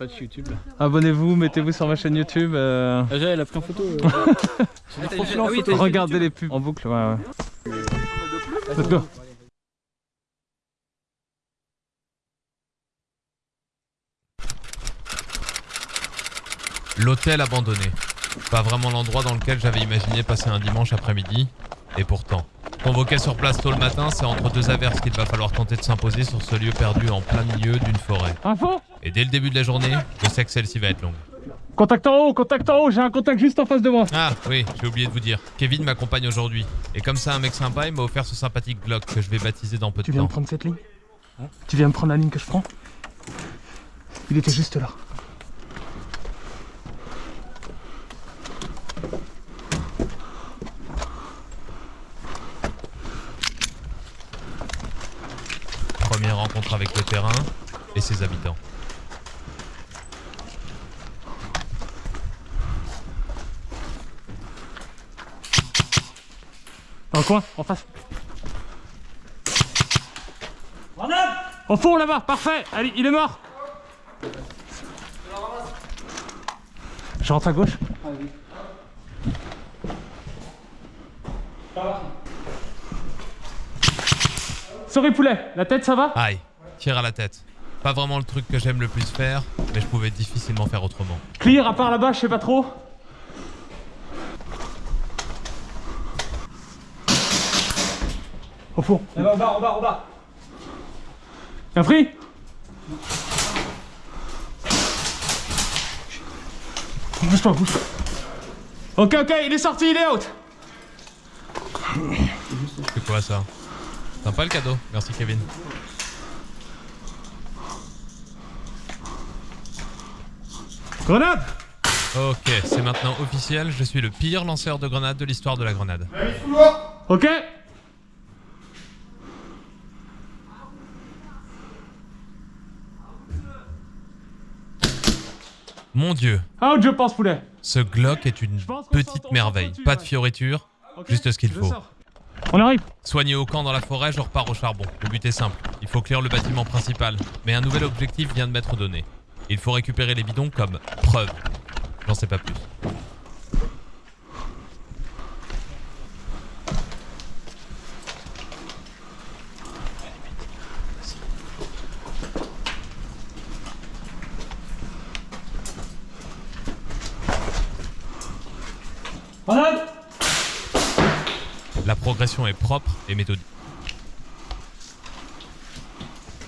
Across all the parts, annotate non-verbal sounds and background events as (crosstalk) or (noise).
Pas de YouTube. Abonnez-vous, mettez-vous sur ma chaîne YouTube. euh, Ah, elle a pris en photo. (laughs) euh. En photo. Regardez les pubs en boucle, ouais, ouais. Let's go. L'hôtel abandonné. Pas vraiment l'endroit dans lequel j'avais imaginé passer un dimanche après-midi. Et pourtant. Convoqué sur place tôt le matin, c'est entre deux averses qu'il va falloir tenter de s'imposer sur ce lieu perdu en plein milieu d'une forêt. Info Et dès le début de la journée, je sais que celle-ci va être longue. Contact en haut, contact en haut, j'ai un contact juste en face de moi. Ah oui, j'ai oublié de vous dire. Kevin m'accompagne aujourd'hui. Et comme ça, un mec sympa, il m'a offert ce sympathique Glock que je vais baptiser dans peu Tu de viens temps. me prendre cette ligne? Tu viens me prendre la ligne que je prends? Il était juste là. Première rencontre avec le terrain et ses habitants. Dans le coin, en face. Au fond là-bas, parfait. Allez, il est mort. Je rentre à gauche. Sorry poulet, la tête ça va? Aïe, tir à la tête. Pas vraiment le truc que j'aime le plus faire, mais je pouvais difficilement faire autrement. Clear à part là-bas, je sais pas trop. Au fond. Là-bas, au bas, au bas, au bas. Y'a pris Bouge-toi, bouge. Ok, ok, il est sorti, il est out. C'est quoi ça? Sympa le cadeau, merci Kevin. Grenade Ok, c'est maintenant officiel, je suis le pire lanceur de grenades de l'histoire de la grenade. Ok Mon dieu, Out, je pense, poulet. ce Glock est une petite merveille. Pas de fioriture, juste ce qu'il faut. sors. On arrive. Soigné au camp dans la forêt, je repars au charbon. Le but est simple, il faut clear le bâtiment principal. Mais un nouvel objectif vient de m'être donné. Il faut récupérer les bidons comme preuve. J'en sais pas plus. La progression est propre et méthodique.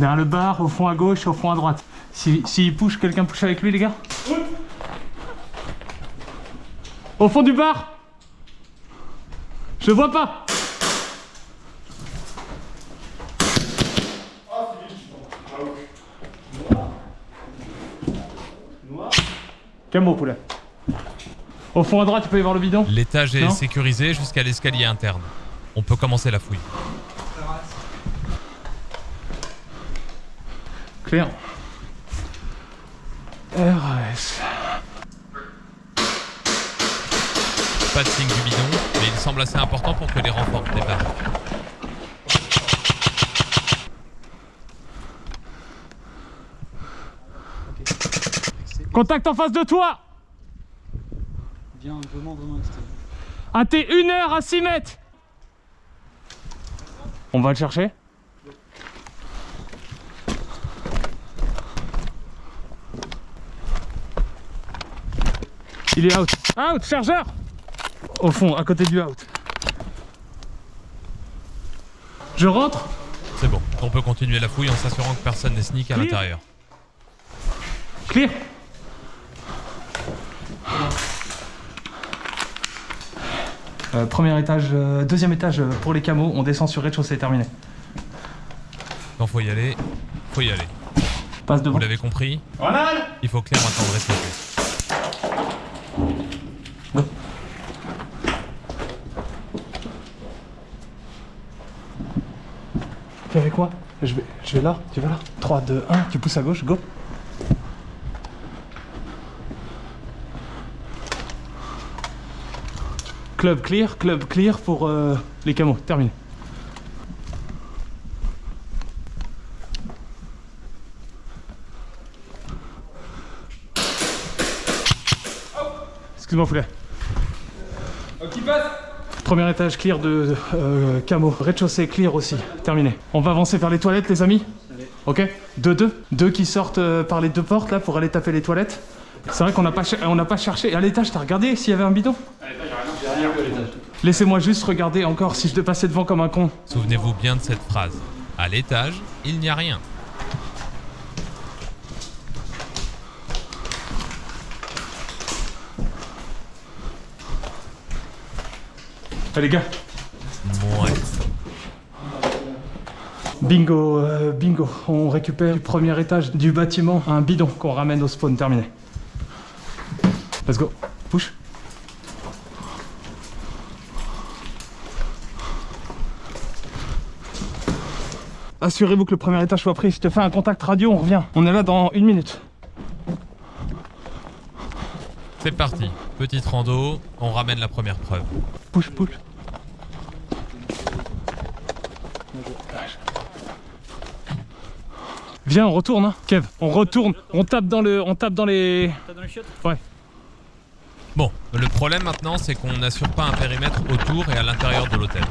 Derrière le bar, au fond à gauche, au fond à droite. S'il si, s'il push, quelqu'un push avec lui, les gars Au fond du bar Je vois pas Camo, poulet. Au fond à droite, il peut y avoir le bidon L'étage est sécurisé jusqu'à l'escalier interne. On peut commencer la fouille. Clair. RAS. Pas de signe du bidon, mais il semble assez important pour que les renforts débarquent. Contact en face de toi Bien, vraiment, vraiment extrême. Un T 1 heure à 6 mètres On va le chercher? Il est out. Out, chargeur Au fond, à côté du out. Je rentre C'est bon, on peut continuer la fouille en s'assurant que personne n'est sneak à l'intérieur. Clear Euh, Premier étage, euh, deuxième étage euh, pour les camos, on descend sur rez-de-chaussée, terminé. Quand faut y aller, faut y aller. Passe devant. Vous l'avez compris Il faut clair maintenant rester. je vais, là, tu vas là. 3, 2, 1, tu pousses à gauche, go. Club clear, club clear pour euh, les camos, terminé. Excuse-moi, Foulet. Oh, qui passe Premier étage clear de, euh, camo. Rez-de-chaussée clear aussi. Terminé. On va avancer vers les toilettes, les amis Ok Deux, deux. Deux qui sortent euh, par les deux portes là pour aller taper les toilettes. C'est vrai qu'on n'a pas, on n'a pas cherché. À l'étage, t'as regardé s'il y avait un bidon? Laissez-moi juste regarder encore si je devais passer devant comme un con. Souvenez-vous bien de cette phrase. À l'étage, il n'y a rien. Eh les gars, Ouais. bingo, euh, bingo. On récupère du premier étage du bâtiment un bidon qu'on ramène au spawn. Terminé. Let's go. Push. Assurez-vous que le premier étage soit pris. Je te fais un contact radio, on revient. On est là dans une minute. C'est parti. Petite rando, on ramène la première preuve. Push, push. Viens, on retourne, hein. Kev. On retourne. On tape dans le, on tape dans les. T'as dans les chiottes? Bon, le problème maintenant, c'est qu'on n'assure pas un périmètre autour et à l'intérieur de l'hôtel.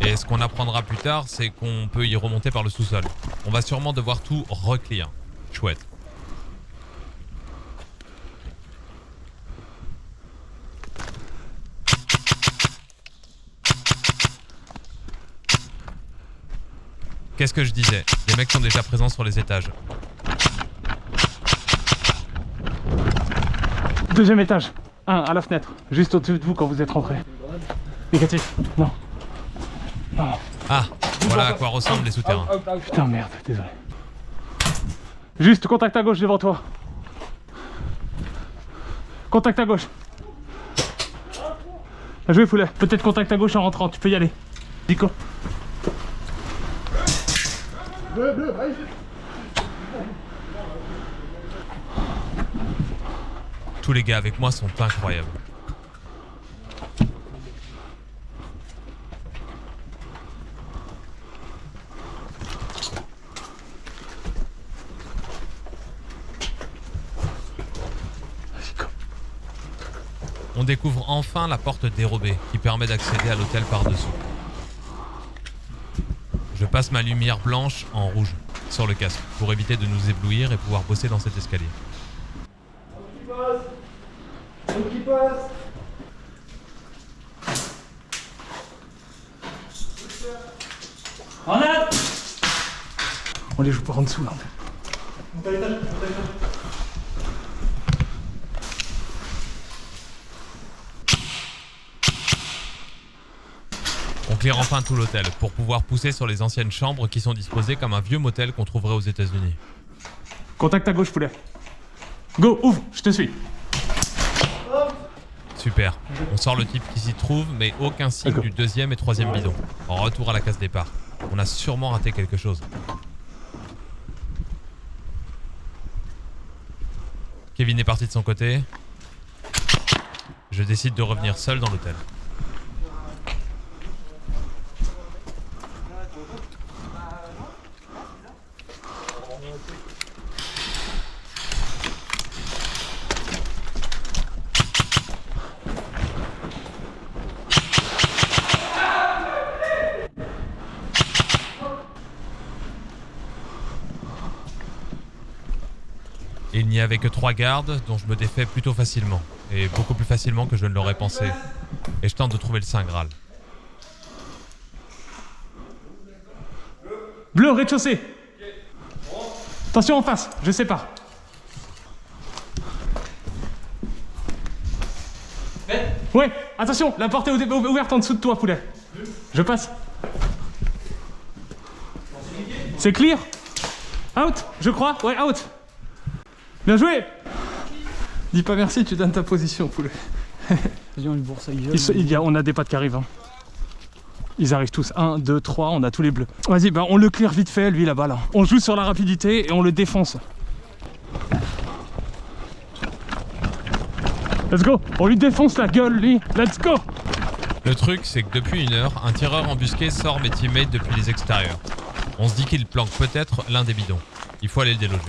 Et ce qu'on apprendra plus tard, c'est qu'on peut y remonter par le sous-sol. On va sûrement devoir tout reclear. Chouette. Qu'est-ce que je disais Les mecs sont déjà présents sur les étages. Deuxième étage. Un à la fenêtre. Juste au-dessus de vous quand vous êtes rentré. Négatif. Non. Non. Ah, voilà à quoi ressemblent les souterrains. Putain, merde. Désolé. Juste contact à gauche devant toi. Contact à gauche. Bien joué, Poulet. Peut-être contact à gauche en rentrant. Tu peux y aller. Nico. Tous les gars avec moi sont incroyables. On découvre enfin la porte dérobée qui permet d'accéder à l'hôtel par-dessous. Je passe ma lumière blanche en rouge sur le casque pour éviter de nous éblouir et pouvoir bosser dans cet escalier. En a On les joue par en dessous là. On clear enfin tout l'hôtel pour pouvoir pousser sur les anciennes chambres qui sont disposées comme un vieux motel qu'on trouverait aux États-Unis. Contact à gauche, Poulet. Go, ouvre, je te suis. Super. On sort le type qui s'y trouve, mais aucun signe du deuxième et troisième bidon. En retour à la case départ. On a sûrement raté quelque chose. Kevin est parti de son côté. Je décide de revenir seul dans l'hôtel. Avait que trois gardes dont je me défais plutôt facilement. Et beaucoup plus facilement que je ne l'aurais pensé. Et je tente de trouver le Saint Graal. Bleu, rez-de-chaussée. Attention en face, je sais pas. Ouais, attention, la porte est ou- ouverte en dessous de toi, poulet. Je passe. C'est clear? Out, je crois? Ouais, out. Bien joué Dis pas merci, tu donnes ta position, poulet. Ils se- il y a- on a des pattes qui arrivent. hein. Ils arrivent tous. 1, 2, 3, on a tous les bleus. Vas-y, bah on le clear vite fait, lui là-bas. Là. On joue sur la rapidité et on le défonce. Let's go On lui défonce la gueule, lui Let's go Le truc, c'est que depuis une heure, un tireur embusqué sort mes teammates depuis les extérieurs. On se dit qu'il planque peut-être l'un des bidons. Il faut aller le déloger.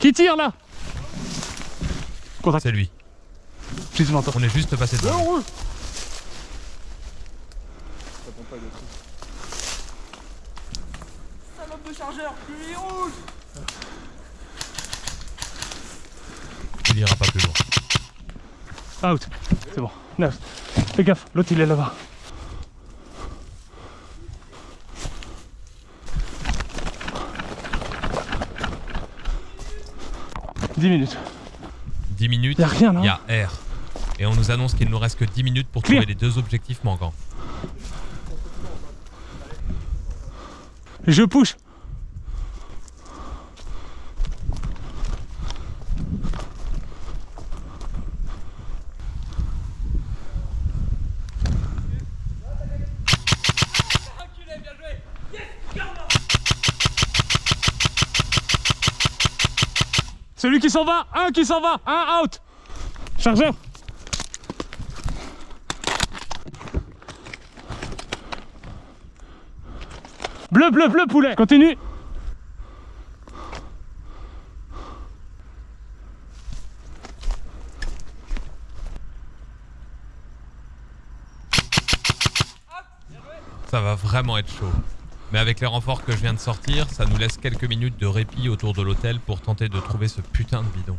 Qui tire là? Contact. C'est lui. Juste. On est juste passé devant. lui. Salope de chargeur, lui rouge Il ira pas plus loin. Out. C'est bon. Neuf. Fais gaffe, l'autre il est là-bas. Dix minutes. 10 minutes. A rien. Il y a R. Et on nous annonce qu'il nous reste que 10 minutes pour Clear. trouver les deux objectifs manquants. Je push. Celui qui s'en va, un qui s'en va, un out. Chargeur. Bleu, bleu, bleu, poulet. Continue. Ça va vraiment être chaud. Mais avec les renforts que je viens de sortir, ça nous laisse quelques minutes de répit autour de l'hôtel pour tenter de trouver ce putain de bidon.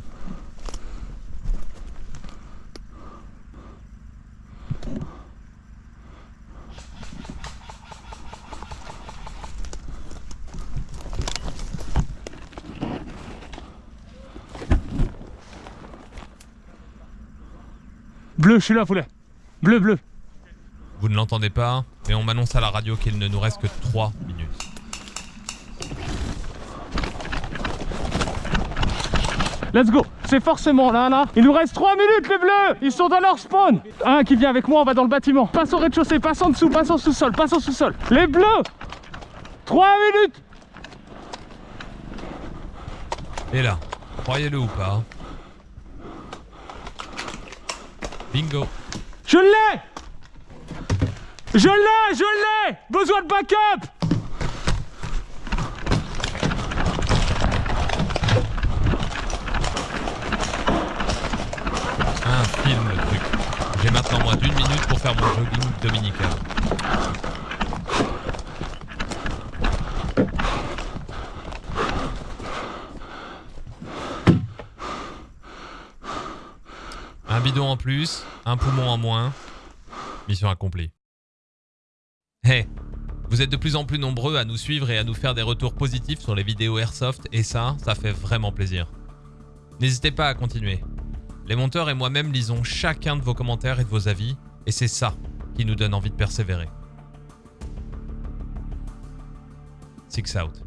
Bleu, je suis là, poulet. Bleu, bleu. Vous ne l'entendez pas, mais on m'annonce à la radio qu'il ne nous reste que 3 minutes. Let's go. C'est forcément là, là. Il nous reste 3 minutes, les bleus. Ils sont dans leur spawn. Un qui vient avec moi, on va dans le bâtiment. Passe au rez-de-chaussée, passe en dessous, passe en sous-sol, passe en sous-sol. Les bleus 3 minutes Et là, croyez-le ou pas. Bingo. Je l'ai Je l'ai, je l'ai Besoin de backup Un film le truc. J'ai maintenant moins d'une minute pour faire mon jogging dominical. Un bidon en plus, un poumon en moins. Mission accomplie. Hey, vous êtes de plus en plus nombreux à nous suivre et à nous faire des retours positifs sur les vidéos Airsoft et ça, ça fait vraiment plaisir. N'hésitez pas à continuer. Les monteurs et moi-même lisons chacun de vos commentaires et de vos avis, et c'est ça qui nous donne envie de persévérer. Six out.